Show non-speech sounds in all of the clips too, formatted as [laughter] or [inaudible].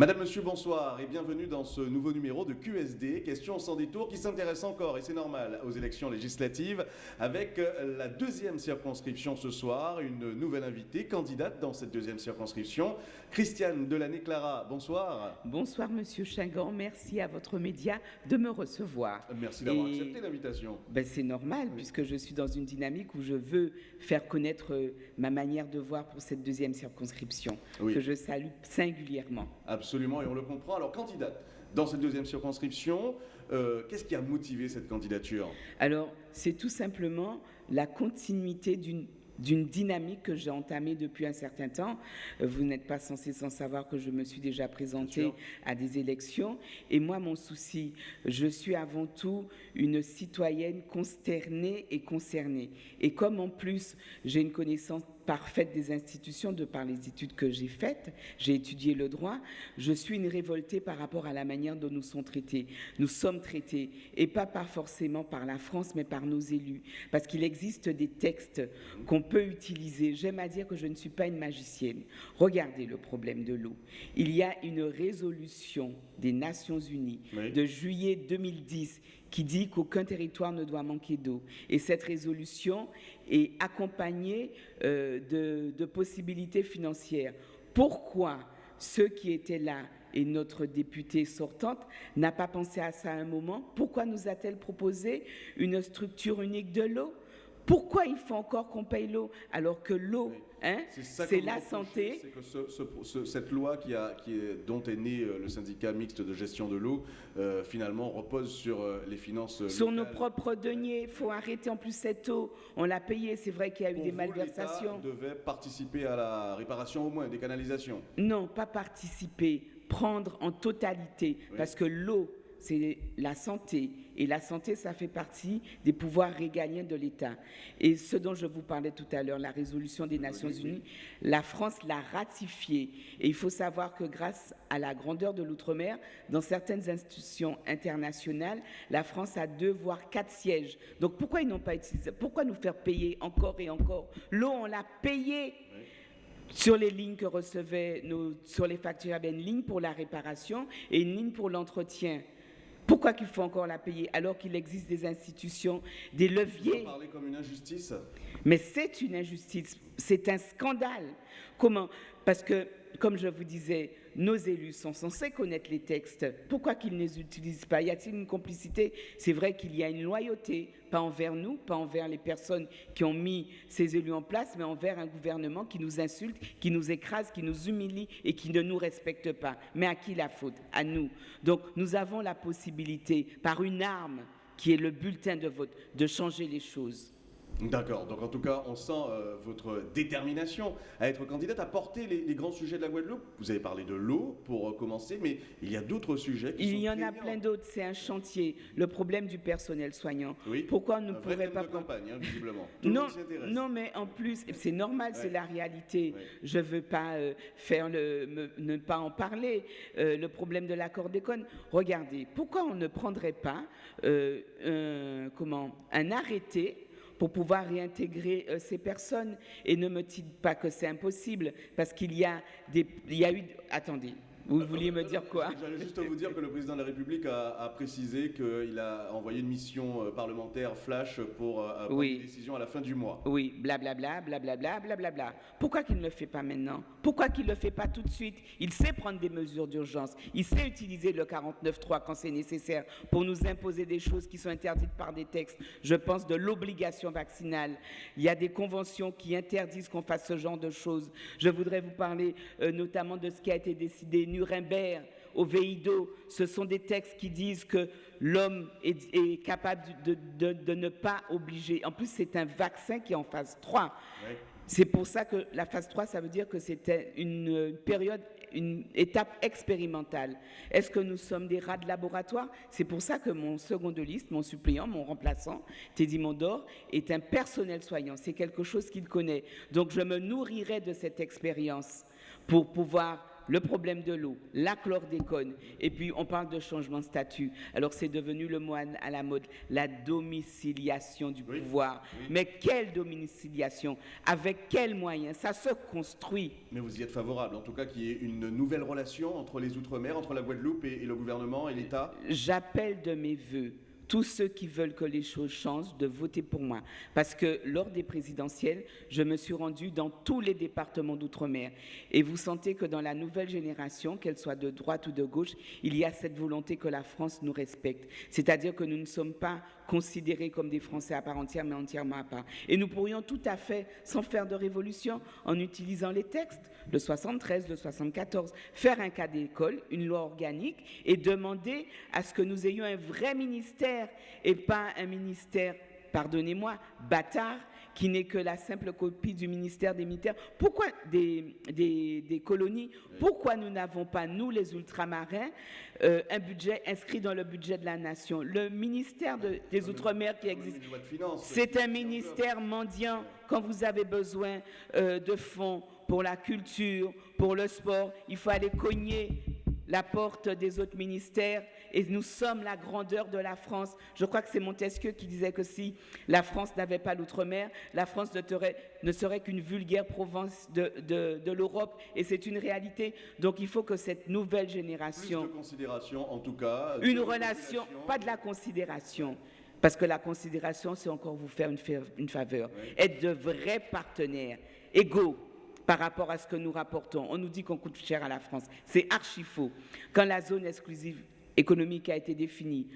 Madame, Monsieur, bonsoir et bienvenue dans ce nouveau numéro de QSD, questions sans détour, qui s'intéresse encore, et c'est normal, aux élections législatives, avec euh, la deuxième circonscription ce soir, une nouvelle invitée, candidate dans cette deuxième circonscription, Christiane Delaney-Clara. Bonsoir. Bonsoir Monsieur Chingan, merci à votre média de me recevoir. Merci d'avoir Et- accepté l'invitation. Ben, c'est normal, puisque je suis dans une dynamique où je veux faire connaître euh, ma manière de voir pour cette deuxième circonscription, Oui. que je salue singulièrement. Absolument, et on le comprend. Alors, candidate dans cette deuxième circonscription, euh, qu'est-ce qui a motivé cette candidature? Alors, c'est tout simplement la continuité d'une d'une dynamique que j'ai entamée depuis un certain temps. Euh, Vous n'êtes pas censé sans savoir que je me suis déjà présentée à des élections. Et moi, mon souci, je suis avant tout une citoyenne consternée et concernée. Et comme en plus, j'ai une connaissance parfaite des institutions de par les études que j'ai faites, j'ai étudié le droit, je suis une révoltée par rapport à la manière dont nous sommes traités. Nous sommes traités, et pas par forcément par la France, mais par nos élus. Parce qu'il existe des textes qu'on peut utiliser. J'aime à dire que je ne suis pas une magicienne. Regardez le problème de l'eau. Il y a une résolution des Nations Unies Oui. de juillet 2010 qui dit qu'aucun territoire ne doit manquer d'eau. Et cette résolution est accompagnée euh, de, de possibilités financières. Pourquoi ceux qui étaient là et notre députée sortante n'a pas pensé à ça à un moment? Pourquoi nous a-t-elle proposé une structure unique de l'eau? Pourquoi il faut encore qu'on paye l'eau alors que l'eau, Oui. hein, c'est la santé? C'est que ce- ce- ce- cette loi qui a, qui est- dont est né euh, le syndicat mixte de gestion de l'eau, euh, finalement, repose sur euh, les finances Sur nos propres deniers, il faut arrêter en plus cette eau. On l'a payée, c'est vrai qu'il y a eu Pour des vous, malversations. devait participer à la réparation au moins des canalisations. Non, pas participer, prendre en totalité, Oui. parce que l'eau, c'est la santé, et la santé, ça fait partie des pouvoirs régaliens de l'État. Et ce dont je vous parlais tout à l'heure, la résolution des Nations Unies, la France l'a ratifiée. Et il faut savoir que grâce à la grandeur de l'outre-mer, dans certaines institutions internationales, la France a deux voire quatre sièges. Donc pourquoi ils n'ont pas utilisé Pourquoi nous faire payer encore et encore? L'eau, on l'a payée sur les lignes que recevaient nos, sur les factures, il y avait une ligne pour la réparation et une ligne pour l'entretien. Pourquoi qu'il faut encore la payer alors qu'il existe des institutions, des Vous leviers? parlez comme une injustice? mais c'est une injustice, c'est un scandale. Comment? Parce que, comme je vous disais, nos élus sont censés connaître les textes. Pourquoi qu'ils ne les utilisent pas? Y a-t-il une complicité? C'est vrai qu'il y a une loyauté, pas envers nous, pas envers les personnes qui ont mis ces élus en place, mais envers un gouvernement qui nous insulte, qui nous écrase, qui nous humilie et qui ne nous respecte pas. Mais à qui la faute? À nous. Donc nous avons la possibilité, par une arme qui est le bulletin de vote, de changer les choses. D'accord, donc en tout cas, on sent euh, votre détermination à être candidate, à porter les, les grands sujets de la Guadeloupe. Vous avez parlé de l'eau pour euh, commencer, mais il y a d'autres sujets qui sont Il y en a plein d'autres, c'est un chantier. Le problème du personnel soignant. Oui. Pourquoi on ne pourrait pas de prendre- campagne, hein, visiblement. [laughs] Tout non, non, mais en plus, c'est normal, c'est la réalité. Ouais. Je ne veux pas euh, faire le, me- ne pas en parler. Le problème de l'accord d'école. Regardez, pourquoi on ne prendrait pas un, comment, un arrêté pour pouvoir réintégrer euh, ces personnes. Et ne me dites pas que c'est impossible parce qu'il y a des, il y a eu, attendez, vous vouliez me dire quoi J'allais juste vous dire que le président de la République a, a précisé qu'il a envoyé une mission euh, parlementaire flash pour euh, prendre Oui. une décision à la fin du mois. Oui, blablabla, blablabla, blablabla. Pourquoi qu'il ne le fait pas maintenant? Pourquoi qu'il ne le fait pas tout de suite? Il sait prendre des mesures d'urgence. Il sait utiliser le 49.3 quand c'est nécessaire pour nous imposer des choses qui sont interdites par des textes. Je pense de l'obligation vaccinale. Il y a des conventions qui interdisent qu'on fasse ce genre de choses. Je voudrais vous parler euh, notamment de ce qui a été décidé Nuremberg au VIDO. Ce sont des textes qui disent que l'homme est, est capable de, de- de ne pas obliger. En plus, c'est un vaccin qui est en phase 3. Ouais. C'est pour ça que la phase 3, ça veut dire que c'était une période, une étape expérimentale. Est-ce que nous sommes des rats de laboratoire? C'est pour ça que mon second de liste, mon suppléant, mon remplaçant, Teddy Mondor, est un personnel soignant. C'est quelque chose qu'il connaît. Donc je me nourrirai de cette expérience pour pouvoir le problème de l'eau, la chlordécone, et puis on parle de changement de statut. Alors c'est devenu le mot à la mode, la domiciliation du pouvoir. Mais quelle domiciliation? Avec quels moyens? Ça se construit. Mais vous y êtes favorable, en tout cas qu'il y ait une nouvelle relation entre les Outre-mer, entre la Guadeloupe et, et le gouvernement et l'État? J'appelle de mes voeux tous ceux qui veulent que les choses changent de voter pour moi. Parce que lors des présidentielles, je me suis rendue dans tous les départements d'outre-mer. Et vous sentez que dans la nouvelle génération, qu'elle soit de droite ou de gauche, il y a cette volonté que la France nous respecte. C'est-à-dire que nous ne sommes pas considérés comme des Français à part entière, mais entièrement à part. Et nous pourrions tout à fait, sans faire de révolution, en utilisant les textes, le 73, le 74, faire un cas d'école, une loi organique, et demander à ce que nous ayons un vrai ministère et pas un ministère, pardonnez-moi, bâtard, qui n'est que la simple copie du ministère des militaires. Pourquoi des, des, colonies Pourquoi nous n'avons pas, nous les ultramarins, euh, un budget inscrit dans le budget de la nation? Le ministère des Outre-mer qui existe, c'est un ministère mendiant quand vous avez besoin euh, de fonds pour la culture, pour le sport, il faut aller cogner la porte des autres ministères et nous sommes la grandeur de la France. Je crois que c'est Montesquieu qui disait que si la France n'avait pas l'outre-mer, la France ne, serait qu'une vulgaire province de, l'Europe et c'est une réalité. Donc il faut que cette nouvelle génération... Plus de considération en tout cas. Une relation, pas de la considération. Parce que la considération, c'est encore vous faire une, faveur. Être de vrais partenaires, égaux, par rapport à ce que nous rapportons. On nous dit qu'on coûte cher à la France. C'est archi faux. Quand la zone exclusive économique a été définie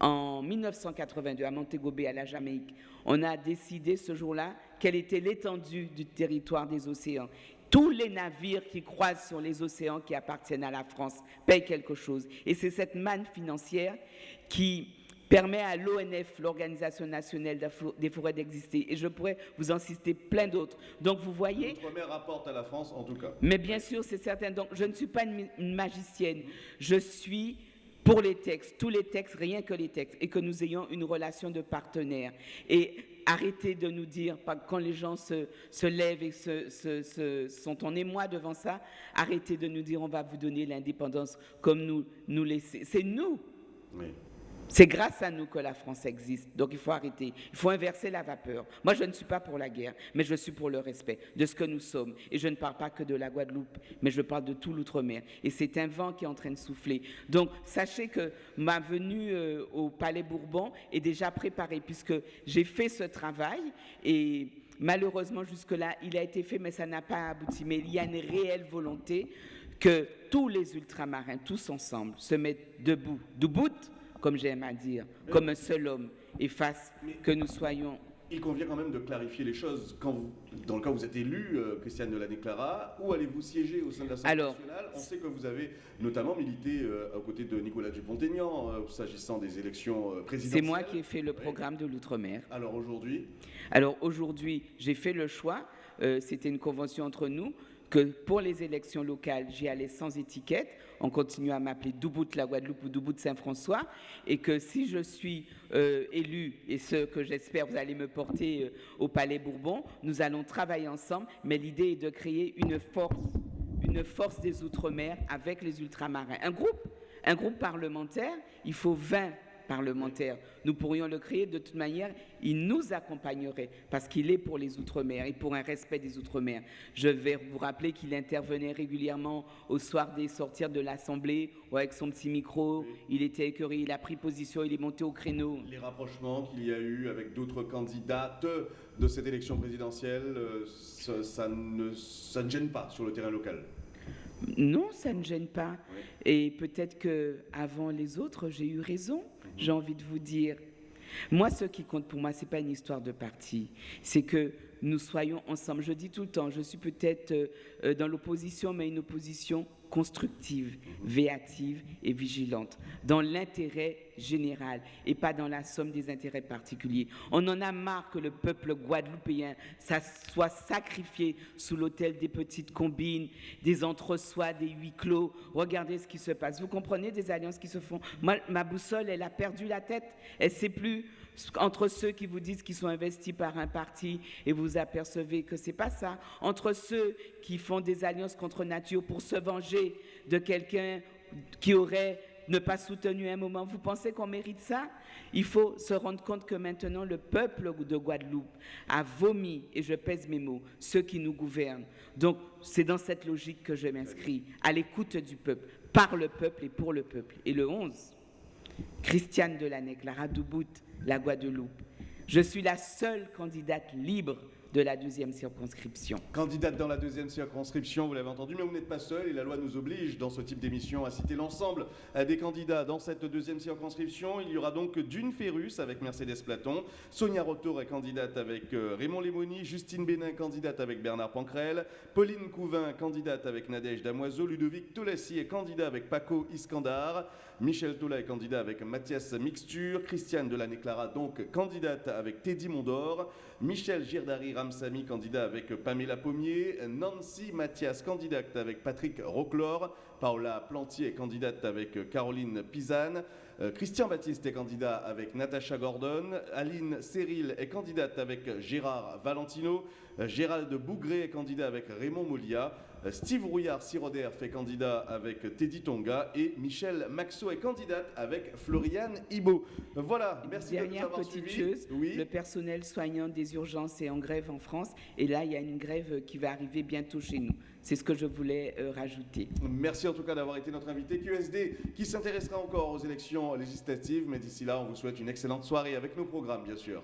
en 1982 à Montego Bay, à la Jamaïque, on a décidé ce jour-là quelle était l'étendue du territoire des océans. Tous les navires qui croisent sur les océans qui appartiennent à la France payent quelque chose. Et c'est cette manne financière qui permet à l'ONF, l'Organisation nationale des forêts, d'exister. Et je pourrais vous en citer plein d'autres. Donc vous voyez... L'outre-mer rapporte à la France en tout cas. Mais bien sûr, c'est certain. Donc je ne suis pas une magicienne. Je suis pour les textes, tous les textes, rien que les textes, et que nous ayons une relation de partenaire. Et arrêtez de nous dire, quand les gens se, se lèvent et se, sont en émoi devant ça, arrêtez de nous dire on va vous donner l'indépendance comme nous nous laisser. C'est nous. Oui. C'est grâce à nous que la France existe. Donc il faut arrêter. Il faut inverser la vapeur. Moi, je ne suis pas pour la guerre, mais je suis pour le respect de ce que nous sommes. Et je ne parle pas que de la Guadeloupe, mais je parle de tout l'outre-mer. Et c'est un vent qui est en train de souffler. Donc sachez que ma venue euh, au Palais Bourbon est déjà préparée, puisque j'ai fait ce travail et malheureusement jusque-là, il a été fait, mais ça n'a pas abouti. Mais il y a une réelle volonté que tous les ultramarins, tous ensemble, se mettent debout, debout comme j'aime à dire, comme un seul homme, et fasse que nous soyons il convient quand même de clarifier les choses. Quand vous, dans le cas où vous êtes élu, euh, Christiane de la Clara, où allez-vous siéger au sein de l'Assemblée nationale? On sait que vous avez notamment milité euh, aux côtés de Nicolas Dupont-Aignan euh, s'agissant des élections présidentielles. C'est moi qui ai fait le programme de l'Outre-mer. Alors aujourd'hui? Alors aujourd'hui, j'ai fait le choix. C'était une convention entre nous que pour les élections locales, j'y allais sans étiquette. On continue à m'appeler Doubout la Guadeloupe ou Doubout Saint-François. Et que si je suis euh, élu, et ce que j'espère vous allez me porter euh, au Palais Bourbon, nous allons travailler ensemble. Mais l'idée est de créer une force, une force des Outre-mer avec les ultramarins. Un groupe, un groupe parlementaire, il faut 20 parlementaire. Nous pourrions le créer de toute manière, il nous accompagnerait parce qu'il est pour les Outre-mer et pour un respect des Outre-mer. Je vais vous rappeler qu'il intervenait régulièrement au soir des sorties de l'Assemblée avec son petit micro. Il était écœuré, il a pris position, il est monté au créneau. Les rapprochements qu'il y a eu avec d'autres candidates de cette élection présidentielle, euh, ça, ne, ça ne gêne pas sur le terrain local non, ça ne gêne pas. Et peut-être que avant les autres, j'ai eu raison j'ai envie de vous dire. Moi, ce qui compte pour moi, ce n'est pas une histoire de parti, c'est que nous soyons ensemble. Je dis tout le temps, je suis peut-être euh, euh, dans l'opposition, mais une opposition constructive, véative et vigilante, dans l'intérêt général et pas dans la somme des intérêts particuliers. On en a marre que le peuple guadeloupéen soit sacrifié sous l'autel des petites combines, des entre-soi, des huis clos. Regardez ce qui se passe. Vous comprenez des alliances qui se font? Ma boussole, elle a perdu la tête. Elle sait plus entre ceux qui vous disent qu'ils sont investis par un parti et vous apercevez que c'est pas ça, entre ceux qui font des alliances contre nature pour se venger de quelqu'un qui aurait ne pas soutenu un moment. Vous pensez qu'on mérite ça? Il faut se rendre compte que maintenant le peuple de Guadeloupe a vomi, et je pèse mes mots, ceux qui nous gouvernent. Donc c'est dans cette logique que je m'inscris, à l'écoute du peuple, par le peuple et pour le peuple. Et le 11, Christiane Delanec, la Radoubout, la Guadeloupe. Je suis la seule candidate libre de la deuxième circonscription. Candidate dans la deuxième circonscription, vous l'avez entendu, mais vous n'êtes pas seul et la loi nous oblige dans ce type d'émission à citer l'ensemble des candidats dans cette deuxième circonscription. Il y aura donc Dune Ferrus avec Mercedes Platon, Sonia Rotour est candidate avec euh, Raymond Lémoni, Justine Bénin candidate avec Bernard Pancrel, Pauline Couvin candidate avec Nadège Damoiseau, Ludovic Tolessi est candidat avec Paco Iskandar, Michel Tola est candidat avec Mathias Mixture, Christiane Delaney-Clara donc candidate avec Teddy Mondor, Michel Girdari Ramsamy candidat avec Pamela Pommier, Nancy Mathias candidate avec Patrick Roclor, Paola Plantier candidate avec Caroline Pisane, euh, Christian Baptiste est candidat avec Natacha Gordon, Aline Cyril est candidate avec Gérard Valentino, euh, Gérald Bougré est candidat avec Raymond Molia, euh, Steve Rouillard-Siroder fait candidat avec Teddy Tonga et Michel Maxo est candidate avec Floriane Ibo. Voilà, merci Dernière de nous avoir petite suivis. chose, Oui. le personnel soignant des urgences est en grève en France et là il y a une grève qui va arriver bientôt chez nous. C'est ce que je voulais euh, rajouter. Merci en tout cas d'avoir été notre invité QSD qui s'intéressera encore aux élections législatives. Mais d'ici là, on vous souhaite une excellente soirée avec nos programmes, bien sûr.